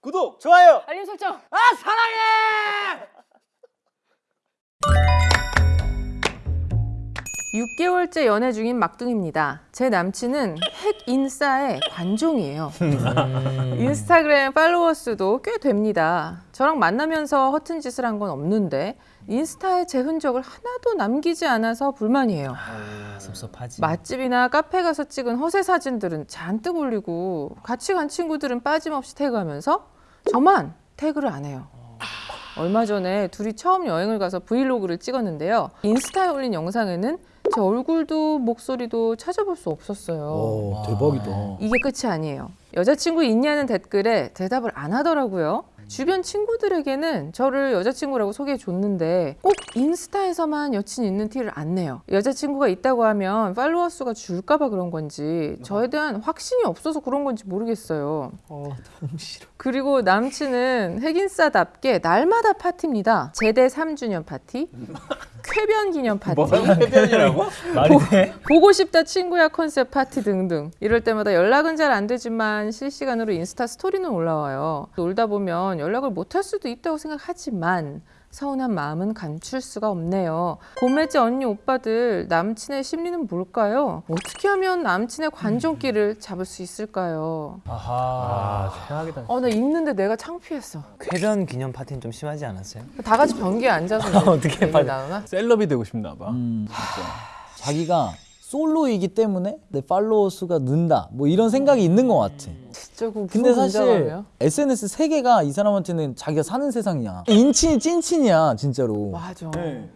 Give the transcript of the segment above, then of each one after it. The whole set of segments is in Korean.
구독, 좋아요. 알림 설정. 아 사랑해. 6개월째 연애 중인 막둥입니다. 제 남친은 핵 인싸의 관종이에요. 인스타그램 팔로워 수도 꽤 됩니다. 저랑 만나면서 허튼 짓을 한 건 없는데 인스타에 제 흔적을 하나도 남기지 않아서 불만이에요. 아, 섭섭하지. 맛집이나 카페 가서 찍은 허세 사진들은 잔뜩 올리고 같이 간 친구들은 빠짐없이 태그하면서 저만 태그를 안 해요. 얼마 전에 둘이 처음 여행을 가서 브이로그를 찍었는데요. 인스타에 올린 영상에는 제 얼굴도 목소리도 찾아볼 수 없었어요. 오 대박이다. 이게 끝이 아니에요. 여자친구 있냐는 댓글에 대답을 안 하더라고요. 주변 친구들에게는 저를 여자친구라고 소개해 줬는데 꼭 인스타에서만 여친 있는 티를 안 내요. 여자친구가 있다고 하면 팔로워 수가 줄까봐 그런 건지 저에 대한 확신이 없어서 그런 건지 모르겠어요. 어 너무 싫어. 그리고 남친은 핵인싸답게 날마다 파티입니다. 제대 3주년 파티, 쾌변 기념 파티, 해변이라고? 말이 돼? 보고 싶다 친구야 컨셉 파티 등등. 이럴 때마다 연락은 잘 안 되지만 실시간으로 인스타 스토리는 올라와요. 놀다 보면 연락을 못 할 수도 있다고 생각하지만 서운한 마음은 감출 수가 없네요 고매지 언니 오빠들 남친의 심리는 뭘까요? 어떻게 하면 남친의 관종기를 잡을 수 있을까요? 아하. 아 최악이다. 어 나 읽는데 내가 창피했어 쾌변 기념 파티는 좀 심하지 않았어요? 다 같이 변기에 앉아서 어떻게 얘기 빨리- 나누나? 셀럽이 되고 싶나 봐. 음, 자기가 솔로이기 때문에 내 팔로워 수가 는다. 뭐 이런 생각이 있는 것 같아. 진짜 그 근데 사실 무슨 SNS 세계가 이 사람한테는 자기가 사는 세상이야. 인친이 찐친이야 진짜로. 맞아.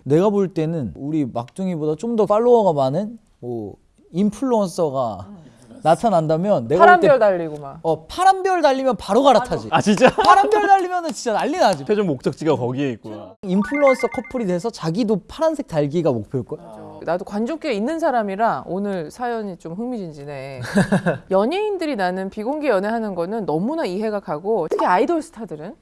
내가 볼 때는 우리 막둥이보다 좀 더 팔로워가 많은 뭐 인플루언서가 나타난다면 내가 파란별 달리고 막. 어, 파란별 달리면 바로 갈아타지. 아 진짜? 파란별 달리면은 진짜 난리 나지. 최종 목적지가 거기에 있구나. 인플루언서 커플이 돼서 자기도 파란색 달기가 목표일걸? 나도 관종기에 있는 사람이라 오늘 사연이 좀 흥미진진해. 연예인들이 나는 비공개 연애하는 거는 너무나 이해가 가고 특히 아이돌 스타들은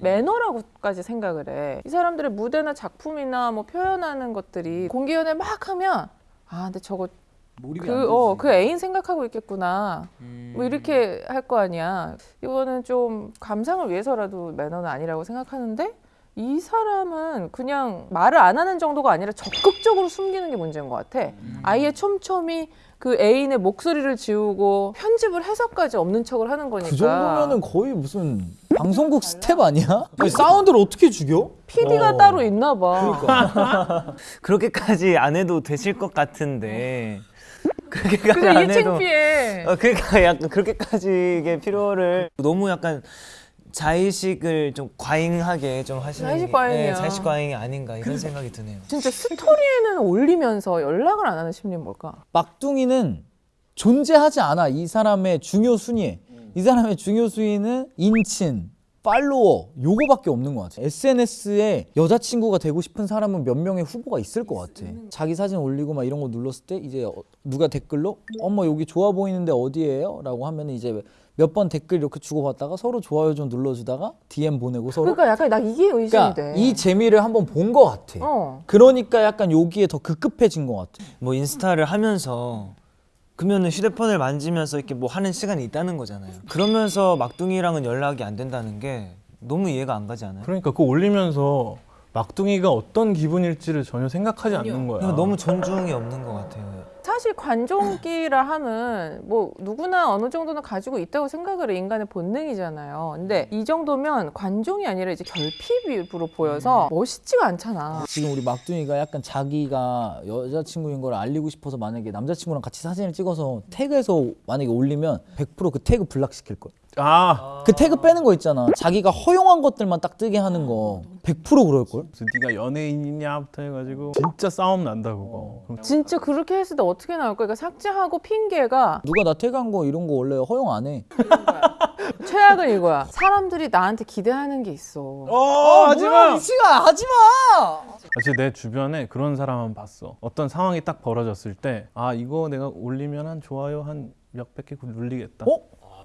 매너라고까지 생각을 해. 이 사람들의 무대나 작품이나 뭐 표현하는 것들이 공개 연애 막 하면 아 근데 저거 그, 어, 그 애인 생각하고 있겠구나. 뭐 이렇게 할 거 아니야. 이거는 좀 감상을 위해서라도 매너는 아니라고 생각하는데 이 사람은 그냥 말을 안 하는 정도가 아니라 적극적으로 숨기는 게 문제인 것 같아. 아예 촘촘히 그 애인의 목소리를 지우고 편집을 해서까지 없는 척을 하는 거니까. 그 정도면은 거의 무슨 방송국 스텝 아니야? 아니, 사운드를 어떻게 죽여? PD가 어. 따로 있나 봐. 그러니까. 그렇게까지 안 해도 되실 것 같은데. 그렇게까지 근데 안 이게 해도. 창피해. 어, 그러니까 약간 그렇게까지 이게 필요를 너무 약간 자의식을 좀 과잉하게 좀 하시는 자의식 게- 과잉이야. 네, 자의식 과잉이 아닌가 이런 생각이 드네요. 진짜 스토리에는 올리면서 연락을 안 하는 심리는 뭘까? 막둥이는 존재하지 않아 이 사람의 중요 순위에 이 사람의 중요 순위는 인친 팔로워 요거밖에 없는 것 같아 SNS에 여자친구가 되고 싶은 사람은 몇 명의 후보가 있을 것 같아. 자기 사진 올리고 막 이런 거 눌렀을 때 이제 어- 누가 댓글로? 어머 여기 좋아 보이는데 어디예요? 라고 하면 이제 몇 번 댓글 이렇게 주고받다가 서로 좋아요 좀 눌러주다가 DM 보내고 서로. 그러니까 약간 나 이게 의심이 그러니까 돼. 이 재미를 한번 본 것 같아. 어. 그러니까 약간 여기에 더 급급해진 것 같아. 뭐 인스타를 하면서 그러면은 휴대폰을 만지면서 이렇게 뭐 하는 시간이 있다는 거잖아요. 그러면서 막둥이랑은 연락이 안 된다는 게 너무 이해가 안 가지 않아요? 그러니까 그거 올리면서 막둥이가 어떤 기분일지를 전혀 생각하지 않는 거야. 이거 너무 존중이 없는 것 같아요. 사실 관종기라 함은 뭐 누구나 어느 정도는 가지고 있다고 생각을 해 인간의 본능이잖아요. 근데 이 정도면 관종이 아니라 이제 결핍으로 보여서 멋있지가 않잖아. 지금 우리 막둥이가 약간 자기가 여자친구인 걸 알리고 싶어서 만약에 남자친구랑 같이 사진을 찍어서 태그해서 만약에 올리면 100%그 태그 블락시킬 거야. 아 그 태그 빼는 거 있잖아. 자기가 허용한 것들만 딱 뜨게 하는 거 100% 그럴 걸. 그래서 네가 연예인이냐부터 해가지고 진짜 싸움 난다 그거. 그럼 진짜 그렇게 했을 때 어떻게 나올 거야? 그러니까 삭제하고 핑계가 누가 나 태그한 거 이런 거 원래 허용 안 해. 최악은 이거야. 사람들이 나한테 기대하는 게 있어. 어 하지마. 미치가 하지 마. 사실 내 주변에 그런 사람 한번 봤어. 어떤 상황이 딱 벌어졌을 때, 아 이거 내가 올리면 한 좋아요 한 몇백 개 눌리겠다.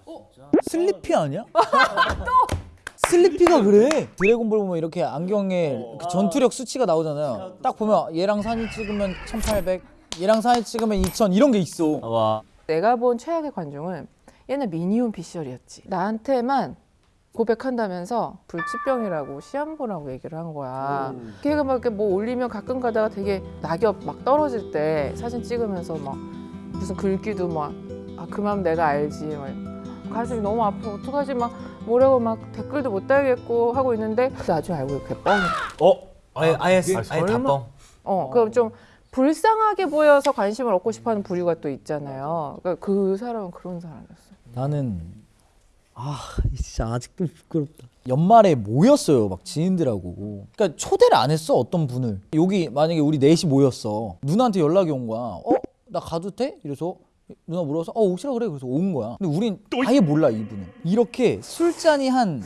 어? 슬리피 아니야? 슬리피가 그래. 드래곤볼 보면 이렇게 안경에 그 전투력 수치가 나오잖아요. 딱 보면 얘랑 사진 찍으면 1800, 얘랑 사진 찍으면 2000 이런 게 있어. 와 내가 본 최악의 관종은 얘는 미니홈 피셜이었지. 나한테만 고백한다면서 불치병이라고 시한부라고 얘기를 한 거야. 걔가 막 이렇게 뭐 올리면 가끔 가다가 되게 낙엽 막 떨어질 때 사진 찍으면서 막 무슨 글귀도 막 아 그만 내가 알지 막 가슴이 너무 아파 어떡하지 막 뭐라고 막 댓글도 못 달겠고 하고 있는데 나중에 알고 이렇게 뻥. 어? 아예 아예 아, 아예? 다 뻥. 어, 그럼 좀 불쌍하게 보여서 관심을 얻고 싶어하는 부류가 또 있잖아요. 그러니까 그 사람은 그런 사람이었어. 나는 아 진짜 아직도 부끄럽다. 연말에 모였어요, 막 지인들하고. 그러니까 초대를 안 했어 어떤 분을. 여기 만약에 우리 넷이 모였어. 누나한테 연락이 온 거야. 어? 나 가도 돼? 이래서 누나 물어서 어 오시라 그래. 그래서 온 거야. 근데 우린 아예 몰라 이분은. 이렇게 술잔이 한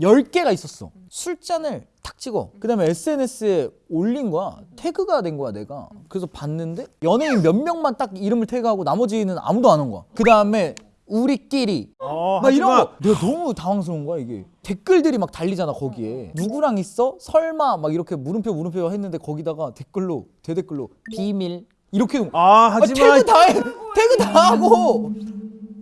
10개가 있었어. 술잔을 탁 찍어. 그 다음에 SNS에 올린 거야. 태그가 된 거야, 내가. 그래서 봤는데 연예인 몇 명만 딱 이름을 태그하고 나머지는 아무도 안 온 거야. 그 다음에 우리끼리 어, 막 이런. 거 내가 너무 당황스러운 거야 이게 댓글들이 막 달리잖아 거기에 누구랑 있어 설마 막 이렇게 물음표 물음표 했는데 거기다가 댓글로 대댓글로 비밀 이렇게. 아 아, 하지마. 태그 다 해, 태그 다 하고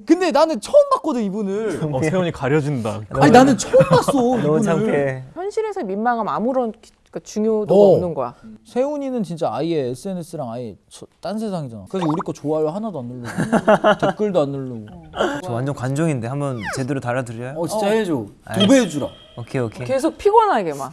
근데 나는 처음 봤거든 이분을 어, 세훈이 가려진다. 아니 나는 처음 봤어 너무 이분을 창피해. 현실에서 민망함 아무런 기- 그러니까 중요도가 어. 없는 거야. 세훈이는 진짜 아예 SNS랑 아예 저- 딴 세상이잖아 그래서 우리 거 좋아요 하나도 안 누르고 댓글도 안 누르고 저 완전 관종인데 한번 제대로 달아드려요? 어 진짜 해줘 도배해주라 오케이 오케이. 계속 피곤하게 막.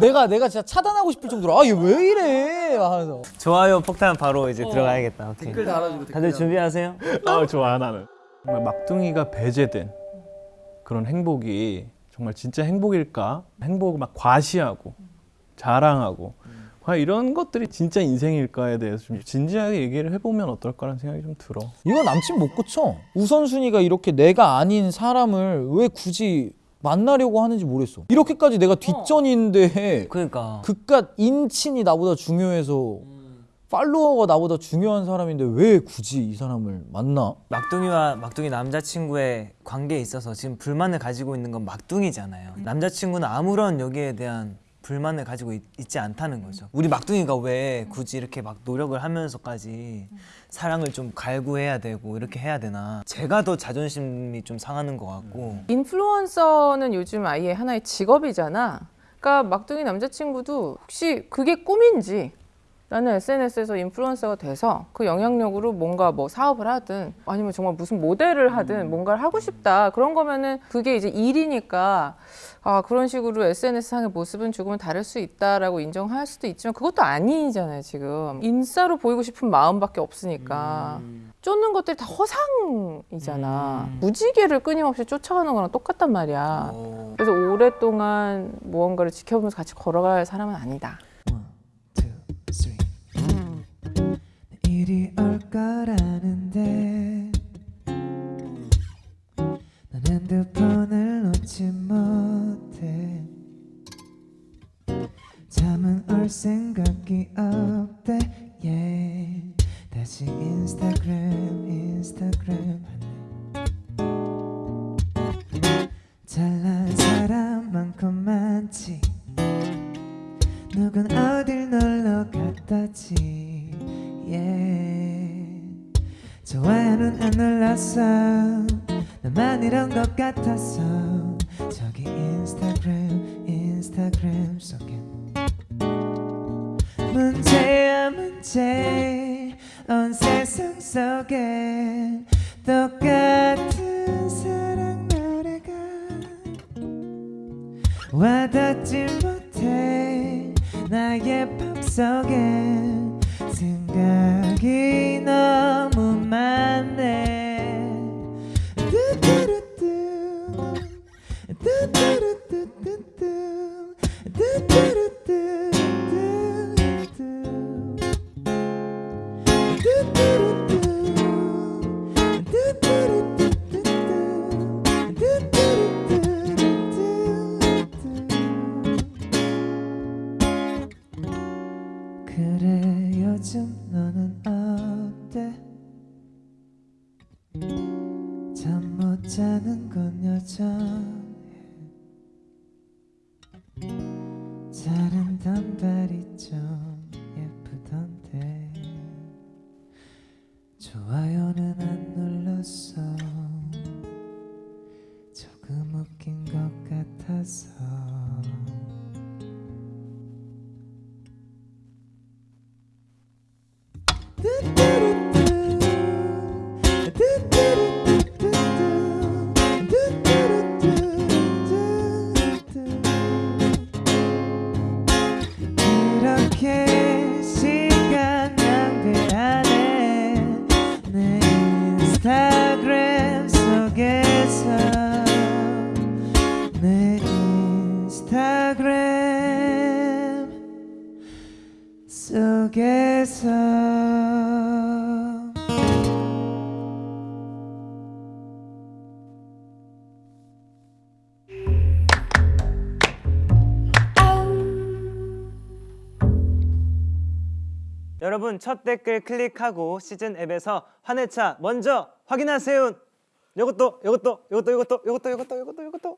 내가 내가 진짜 차단하고 싶을 정도로 아 얘 왜 이래 하면서 좋아요 폭탄 바로 이제 들어가야겠다. 오케이. 달아주고 다들 준비하세요? 아 좋아 나는. 정말 막둥이가 배제된 그런 행복이 정말 진짜 행복일까? 행복을 막 과시하고 자랑하고 과연 이런 것들이 진짜 인생일까에 대해서 좀 진지하게 얘기를 해보면 어떨까라는 생각이 좀 들어. 이거 남친 못 고쳐. 우선순위가 이렇게 내가 아닌 사람을 왜 굳이 만나려고 하는지 모르겠어. 이렇게까지 내가 뒷전인데 그러니까. 그깟 인친이 나보다 중요해서 팔로워가 나보다 중요한 사람인데 왜 굳이 이 사람을 만나? 막둥이와 막둥이 남자친구의 관계에 있어서 지금 불만을 가지고 있는 건 막둥이잖아요. 남자친구는 아무런 여기에 대한 불만을 가지고 있, 지 않다는 거죠. 우리 막둥이가 왜 굳이 이렇게 막 노력을 하면서까지 사랑을 좀 갈구해야 되고 이렇게 해야 되나? 제가 더 자존심이 좀 상하는 것 같고. 인플루언서는 요즘 아예 하나의 직업이잖아. 그러니까 막둥이 남자친구도 혹시 그게 꿈인지 나는 SNS에서 인플루언서가 돼서 그 영향력으로 뭔가 뭐 사업을 하든 아니면 정말 무슨 모델을 하든 뭔가를 하고 싶다. 그런 거면은 그게 이제 일이니까 아 그런 식으로 SNS 상의 모습은 조금은 다를 수 있다라고 인정할 수도 있지만 그것도 아니잖아요 지금. 인싸로 보이고 싶은 마음밖에 없으니까. 쫓는 것들이 다 허상이잖아. 무지개를 끊임없이 쫓아가는 거랑 똑같단 말이야. 그래서 오랫동안 무언가를 지켜보면서 같이 걸어갈 사람은 아니다. 일이 올 거라는데 난 핸드폰을 놓지 못해. 잠은 올 생각이 없대. Yeah. 다시 인스타그램 인스타그램 하네. 잘난 사람 많고 많지. 누군 어딜 놀러 갔다지 yeah. 좋아요는 안 눌렀어. 나만 이런 것 같았어 저기 인스타그램 인스타그램 속에. 문제야 문제. 온 세상 속에 똑같은 사랑 노래가 와닿지 못해. 나의 맘속에 어때? 잠 못 자는 건 여전해. 자른 단발이 좀 예쁘던데. 좋아요는 안 눌렀어. 조금 웃긴 것 세상 can't 여러분 첫 댓글 클릭하고 시즌 앱에서 환해차 먼저 확인하세요. 요것도 요것도 요것도 요것도 요것도 요것도 요것도 요것도